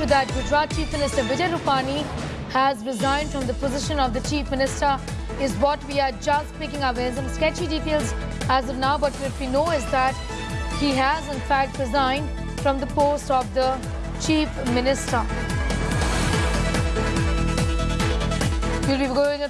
to that, Gujarat Chief Minister Vijay Rupani has resigned from the position of the Chief Minister is what we are just picking up. There's some sketchy details as of now, but what we know is that he has in fact resigned from the post of the Chief Minister. We'll be going